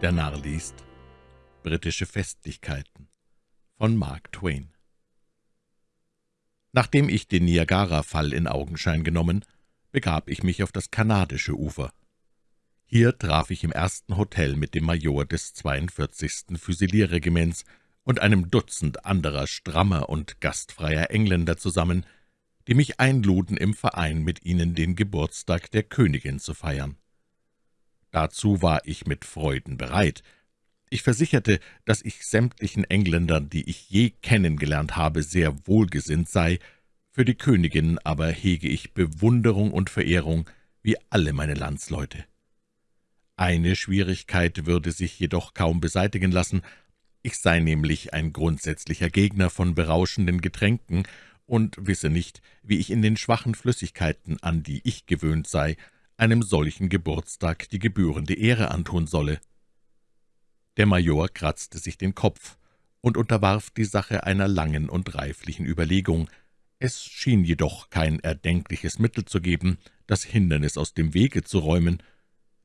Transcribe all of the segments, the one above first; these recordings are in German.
Der Narr liest Britische Festlichkeiten von Mark Twain Nachdem ich den Niagara-Fall in Augenschein genommen, begab ich mich auf das kanadische Ufer. Hier traf ich im ersten Hotel mit dem Major des 42. Füsilierregiments und einem Dutzend anderer strammer und gastfreier Engländer zusammen, die mich einluden, im Verein mit ihnen den Geburtstag der Königin zu feiern. Dazu war ich mit Freuden bereit. Ich versicherte, dass ich sämtlichen Engländern, die ich je kennengelernt habe, sehr wohlgesinnt sei, für die Königin aber hege ich Bewunderung und Verehrung wie alle meine Landsleute. Eine Schwierigkeit würde sich jedoch kaum beseitigen lassen, ich sei nämlich ein grundsätzlicher Gegner von berauschenden Getränken und wisse nicht, wie ich in den schwachen Flüssigkeiten, an die ich gewöhnt sei, einem solchen Geburtstag die gebührende Ehre antun solle. Der Major kratzte sich den Kopf und unterwarf die Sache einer langen und reiflichen Überlegung. Es schien jedoch kein erdenkliches Mittel zu geben, das Hindernis aus dem Wege zu räumen.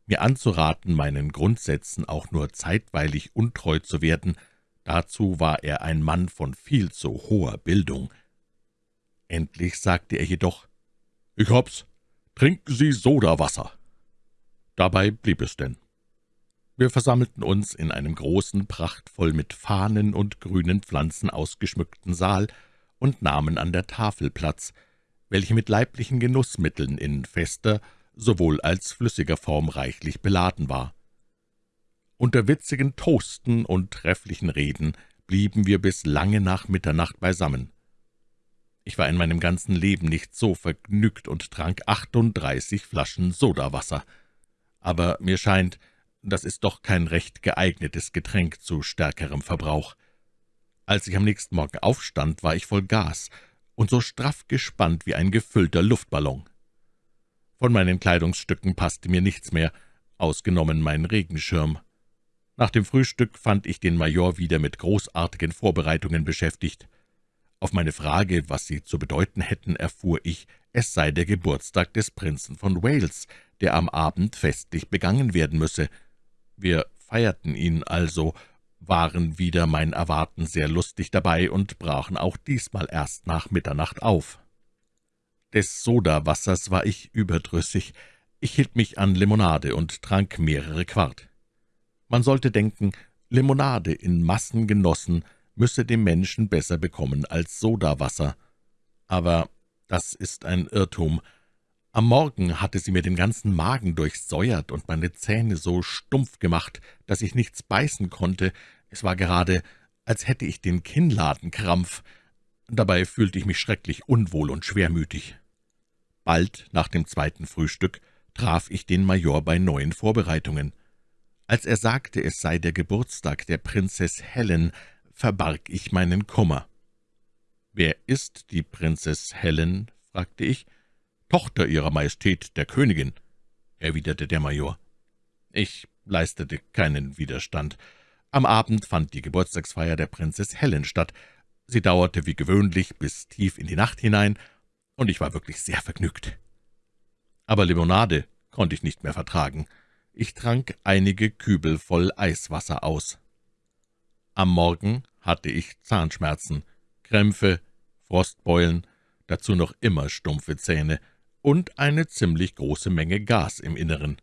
Mir anzuraten, meinen Grundsätzen auch nur zeitweilig untreu zu werden, dazu war er ein Mann von viel zu hoher Bildung. Endlich sagte er jedoch, »Ich hab's, »Trinken Sie Sodawasser!« Dabei blieb es denn. Wir versammelten uns in einem großen, prachtvoll mit Fahnen und grünen Pflanzen ausgeschmückten Saal und nahmen an der Tafel Platz, welche mit leiblichen Genussmitteln in fester sowohl als flüssiger Form reichlich beladen war. Unter witzigen Toasten und trefflichen Reden blieben wir bis lange nach Mitternacht beisammen. Ich war in meinem ganzen Leben nicht so vergnügt und trank 38 Flaschen Sodawasser. Aber mir scheint, das ist doch kein recht geeignetes Getränk zu stärkerem Verbrauch. Als ich am nächsten Morgen aufstand, war ich voll Gas und so straff gespannt wie ein gefüllter Luftballon. Von meinen Kleidungsstücken passte mir nichts mehr, ausgenommen mein Regenschirm. Nach dem Frühstück fand ich den Major wieder mit großartigen Vorbereitungen beschäftigt. Auf meine Frage, was sie zu bedeuten hätten, erfuhr ich, es sei der Geburtstag des Prinzen von Wales, der am Abend festlich begangen werden müsse. Wir feierten ihn also, waren wieder mein Erwarten sehr lustig dabei und brachen auch diesmal erst nach Mitternacht auf. Des Sodawassers war ich überdrüssig, ich hielt mich an Limonade und trank mehrere Quart. Man sollte denken, Limonade in Massen genossen müsse dem Menschen besser bekommen als Sodawasser. Aber das ist ein Irrtum. Am Morgen hatte sie mir den ganzen Magen durchsäuert und meine Zähne so stumpf gemacht, dass ich nichts beißen konnte. Es war gerade, als hätte ich den Kinnladenkrampf. Dabei fühlte ich mich schrecklich unwohl und schwermütig. Bald nach dem zweiten Frühstück traf ich den Major bei neuen Vorbereitungen. Als er sagte, es sei der Geburtstag der Prinzess Helen, verbarg ich meinen Kummer. »Wer ist die Prinzess Helen?« fragte ich. »Tochter Ihrer Majestät, der Königin«, erwiderte der Major. Ich leistete keinen Widerstand. Am Abend fand die Geburtstagsfeier der Prinzess Helen statt. Sie dauerte wie gewöhnlich bis tief in die Nacht hinein, und ich war wirklich sehr vergnügt. Aber Limonade konnte ich nicht mehr vertragen. Ich trank einige Kübel voll Eiswasser aus. Am Morgen hatte ich Zahnschmerzen, Krämpfe, Frostbeulen, dazu noch immer stumpfe Zähne und eine ziemlich große Menge Gas im Inneren.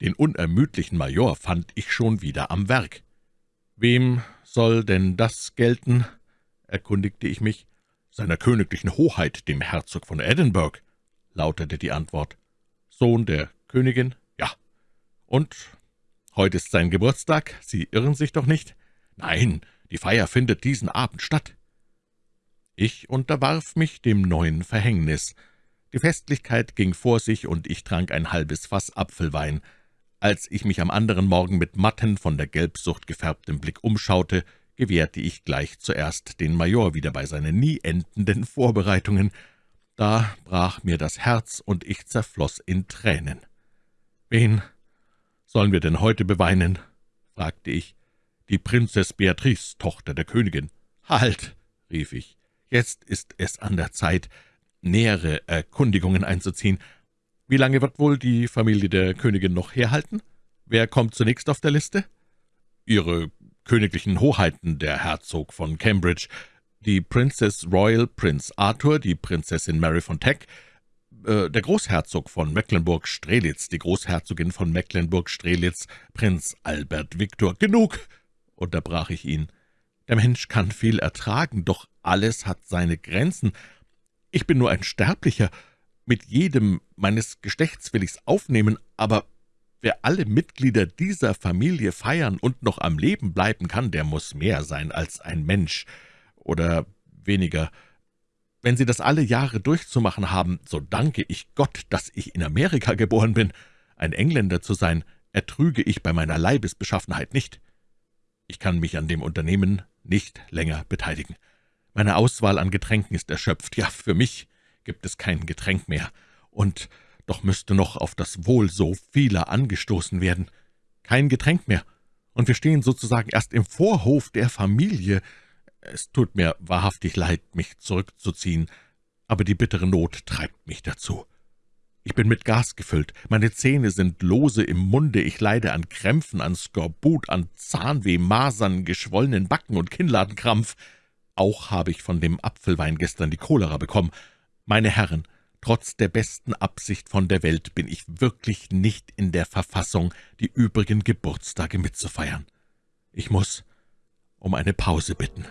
Den unermüdlichen Major fand ich schon wieder am Werk. »Wem soll denn das gelten?« erkundigte ich mich. »Seiner königlichen Hoheit, dem Herzog von Edinburgh«, lautete die Antwort. »Sohn der Königin? Ja. Und heute ist sein Geburtstag, Sie irren sich doch nicht?« »Nein, die Feier findet diesen Abend statt.« Ich unterwarf mich dem neuen Verhängnis. Die Festlichkeit ging vor sich, und ich trank ein halbes Fass Apfelwein. Als ich mich am anderen Morgen mit matten, von der Gelbsucht gefärbtem Blick umschaute, gewährte ich gleich zuerst den Major wieder bei seinen nie endenden Vorbereitungen. Da brach mir das Herz, und ich zerfloß in Tränen. »Wen sollen wir denn heute beweinen?« fragte ich die Prinzess Beatrice, Tochter der Königin. »Halt«, rief ich, »jetzt ist es an der Zeit, nähere Erkundigungen einzuziehen. Wie lange wird wohl die Familie der Königin noch herhalten? »Wer kommt zunächst auf der Liste?« »Ihre königlichen Hoheiten, der Herzog von Cambridge, die Princess Royal Prince Arthur, die Prinzessin Mary von Teck, äh, der Großherzog von Mecklenburg-Strelitz, die Großherzogin von Mecklenburg-Strelitz, Prinz Albert Viktor. »Genug«, unterbrach ich ihn. »Der Mensch kann viel ertragen, doch alles hat seine Grenzen. Ich bin nur ein Sterblicher. Mit jedem meines Geschlechts will ich's aufnehmen, aber wer alle Mitglieder dieser Familie feiern und noch am Leben bleiben kann, der muss mehr sein als ein Mensch. Oder weniger. Wenn Sie das alle Jahre durchzumachen haben, so danke ich Gott, dass ich in Amerika geboren bin. Ein Engländer zu sein, ertrüge ich bei meiner Leibesbeschaffenheit nicht. Ich kann mich an dem Unternehmen nicht länger beteiligen. Meine Auswahl an Getränken ist erschöpft. Ja, für mich gibt es kein Getränk mehr. Und doch müsste noch auf das Wohl so vieler angestoßen werden. Kein Getränk mehr. Und wir stehen sozusagen erst im Vorhof der Familie. Es tut mir wahrhaftig leid, mich zurückzuziehen, aber die bittere Not treibt mich dazu. Ich bin mit Gas gefüllt, meine Zähne sind lose im Munde, ich leide an Krämpfen, an Skorbut, an Zahnweh, Masern, geschwollenen Backen und Kinnladenkrampf. Auch habe ich von dem Apfelwein gestern die Cholera bekommen. Meine Herren, trotz der besten Absicht von der Welt bin ich wirklich nicht in der Verfassung, die übrigen Geburtstage mitzufeiern. Ich muss um eine Pause bitten.«